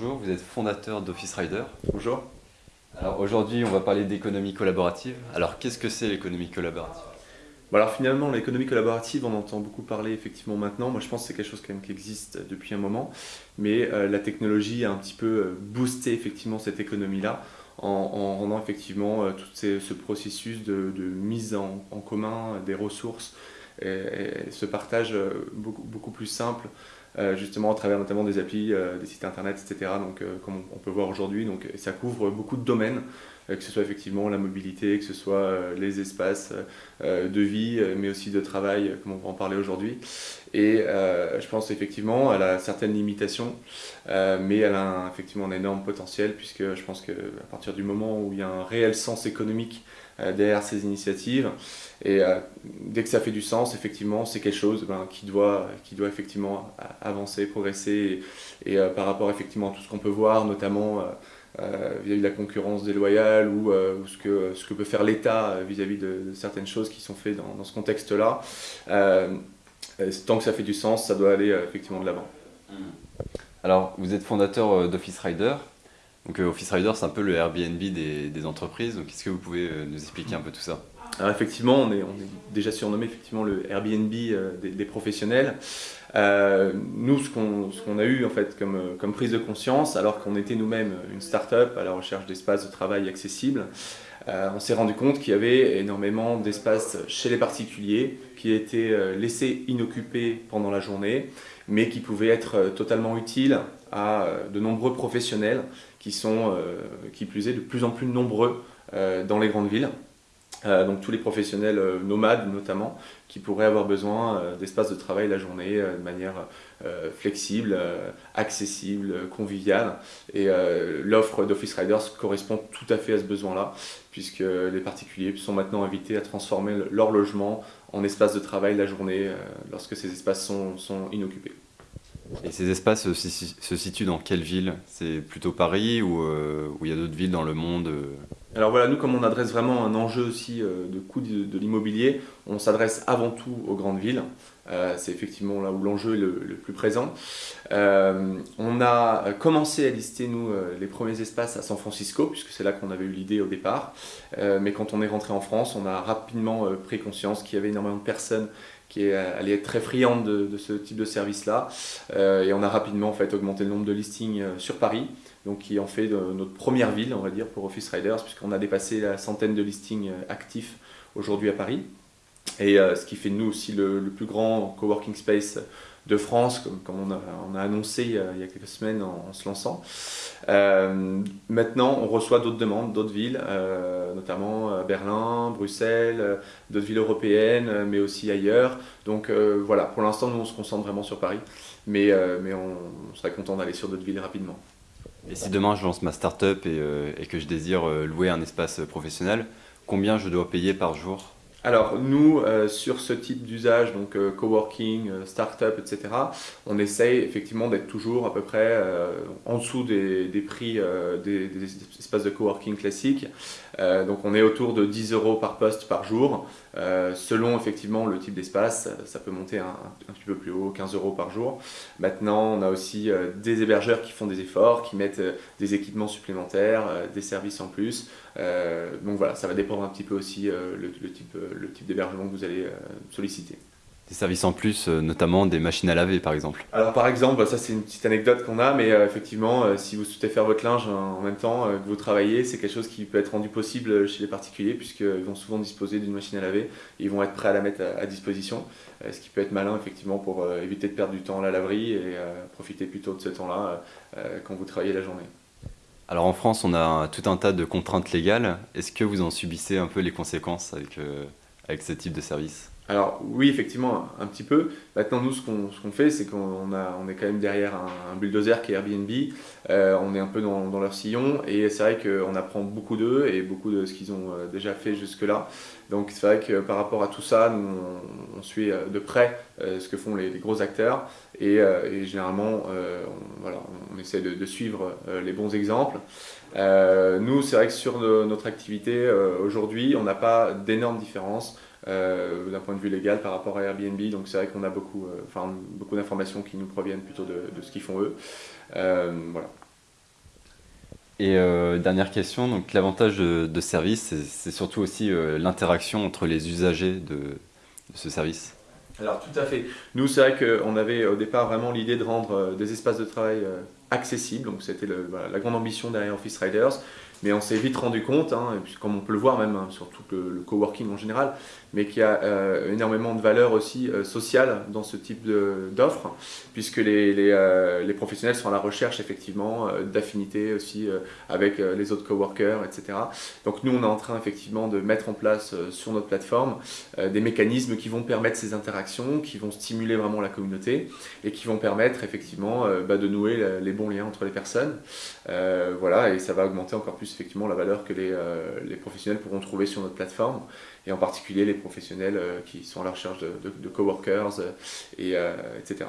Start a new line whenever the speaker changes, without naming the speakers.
bonjour, vous êtes fondateur d'Office Rider.
Bonjour.
Alors aujourd'hui, on va parler d'économie collaborative. Alors qu'est-ce que c'est l'économie collaborative?
Alors finalement, l'économie collaborative, on entend beaucoup parler effectivement maintenant. Moi, je pense que c'est quelque chose quand même qui existe depuis un moment. Mais euh, la technologie a un petit peu euh, boosté effectivement cette économie-là en, rendant effectivement euh, tout ce processus de, mise en, commun des ressources et, ce partage beaucoup, beaucoup plus simple justement à travers notamment des applis, des sites internet, etc. Donc, comme on peut voir aujourd'hui, donc ça couvre beaucoup de domaines. Euh, que ce soit effectivement la mobilité, que ce soit euh, les espaces euh, de vie, mais aussi de travail, comme on va en parler aujourd'hui. Et je pense effectivement, elle a certaines limitations, mais elle a effectivement un énorme potentiel, puisque je pense qu'à partir du moment où il y a un réel sens économique derrière ces initiatives. Et dès que ça fait du sens, effectivement, c'est quelque chose ben, qui, doit, qui doit effectivement avancer, progresser. Et, par rapport effectivement à tout ce qu'on peut voir, notamment euh, vis-à-vis de la concurrence déloyale ou, euh, ce, que, ce que peut faire l'État euh, vis-à-vis de, certaines choses qui sont faites dans, ce contexte-là. tant que ça fait du sens, ça doit aller effectivement de l'avant.
Alors, vous êtes fondateur d'Office Rider. Donc, Office Rider, c'est un peu le Airbnb des, entreprises. Donc, est-ce que vous pouvez nous expliquer un peu tout ça?
Alors effectivement, on est, déjà surnommé effectivement le Airbnb des, des professionnels. Euh, nous, ce qu'on a eu en fait comme, comme, prise de conscience, alors qu'on était nous-mêmes une start-up à la recherche d'espaces de travail accessibles, euh, on s'est rendu compte qu'il y avait énormément d'espaces chez les particuliers qui étaient euh, laissés inoccupés pendant la journée, mais qui pouvaient être totalement utiles à de nombreux professionnels qui sont, qui plus est, de plus en plus nombreux dans les grandes villes. Euh, donc tous les professionnels euh, nomades notamment, qui pourraient avoir besoin euh, d'espaces de travail la journée de manière flexible, accessible, conviviale. Et l'offre d'Office Riders correspond tout à fait à ce besoin-là, puisque les particuliers sont maintenant invités à transformer leur logement en espace de travail la journée lorsque ces espaces sont, sont inoccupés.
Et ces espaces se, situent dans quelle ville? C'est plutôt Paris ou il y a d'autres villes dans le monde
alors voilà, nous comme on adresse vraiment un enjeu aussi euh, de coût de, l'immobilier, on s'adresse avant tout aux grandes villes. Euh, c'est effectivement là où l'enjeu est le, plus présent. Euh, on a commencé à lister, nous, les premiers espaces à San Francisco, puisque c'est là qu'on avait eu l'idée au départ. mais quand on est rentré en France, on a rapidement pris conscience qu'il y avait énormément de personnes qui allaient être très friandes de, ce type de service-là. et on a rapidement en fait, augmenté le nombre de listings sur Paris donc qui en fait notre première ville, on va dire, pour Office Riders, puisqu'on a dépassé la centaine de listings euh, actifs aujourd'hui à Paris. Et euh, ce qui fait de nous aussi le, plus grand coworking space de France, comme, on, a, annoncé il y a, quelques semaines en, se lançant. Euh, maintenant, on reçoit d'autres demandes, d'autres villes, notamment Berlin, Bruxelles, d'autres villes européennes, mais aussi ailleurs. Donc voilà, pour l'instant, nous, on se concentre vraiment sur Paris, mais on serait content d'aller sur d'autres villes rapidement.
Et si demain je lance ma startup et, euh, que je désire euh, louer un espace professionnel, combien je dois payer par jour
alors nous, euh, sur ce type d'usage, donc coworking, startup, etc., on essaye effectivement d'être toujours à peu près en dessous des, prix des, des, espaces de coworking classiques. donc on est autour de 10 euros par poste par jour. selon effectivement le type d'espace, ça peut monter un, un, petit peu plus haut, 15 euros par jour. Maintenant, on a aussi des hébergeurs qui font des efforts, qui mettent des équipements supplémentaires, des services en plus. Donc voilà, ça va dépendre un petit peu aussi le, le type le type d'hébergement que vous allez euh, solliciter.
Des services en plus, euh, notamment des machines à laver par exemple
Alors par exemple, ça c'est une petite anecdote qu'on a, mais euh, effectivement, si vous souhaitez faire votre linge en même temps que vous travaillez, c'est quelque chose qui peut être rendu possible chez les particuliers, puisqu'ils vont souvent disposer d'une machine à laver, et ils vont être prêts à la mettre à, disposition, ce qui peut être malin effectivement pour éviter de perdre du temps à la laverie et profiter plutôt de ce temps-là quand vous travaillez la journée.
Alors en France, on a tout un tas de contraintes légales. Est-ce que vous en subissez un peu les conséquences avec avec ce type de service?
Alors oui, effectivement, un, petit peu. Maintenant, nous, ce qu'on fait, c'est qu'on on est quand même derrière un, bulldozer qui est Airbnb. Euh, on est un peu dans, leur sillon et c'est vrai qu'on apprend beaucoup d'eux et beaucoup de ce qu'ils ont euh, déjà fait jusque-là. Donc c'est vrai que par rapport à tout ça, nous, on, suit euh, de près ce que font les, gros acteurs et, généralement, on, voilà, on essaie de, suivre les bons exemples. nous, c'est vrai que sur notre activité aujourd'hui, on n'a pas d'énormes différences. Euh, d'un point de vue légal par rapport à Airbnb. Donc c'est vrai qu'on a beaucoup, euh, beaucoup d'informations qui nous proviennent plutôt de, ce qu'ils font eux. Euh, voilà.
Et dernière question, l'avantage de, service, c'est surtout aussi l'interaction entre les usagers de, de ce service.
Alors tout à fait. Nous, c'est vrai qu'on avait au départ vraiment l'idée de rendre des espaces de travail accessibles. Donc c'était la grande ambition derrière Office Riders. Mais on s'est vite rendu compte, hein, puis comme on peut le voir même hein, sur tout le, coworking en général, mais qu'il y a euh, énormément de valeur aussi euh, sociale dans ce type d'offres, puisque euh, les, professionnels sont à la recherche effectivement d'affinités aussi avec les autres coworkers, etc. Donc nous, on est en train effectivement de mettre en place sur notre plateforme des mécanismes qui vont permettre ces interactions, qui vont stimuler vraiment la communauté et qui vont permettre effectivement bah, de nouer les bons liens entre les personnes. voilà, et ça va augmenter encore plus effectivement la valeur que les, euh, les, professionnels pourront trouver sur notre plateforme, et en particulier les professionnels euh, qui sont à la recherche de, de, coworkers, et, euh, etc.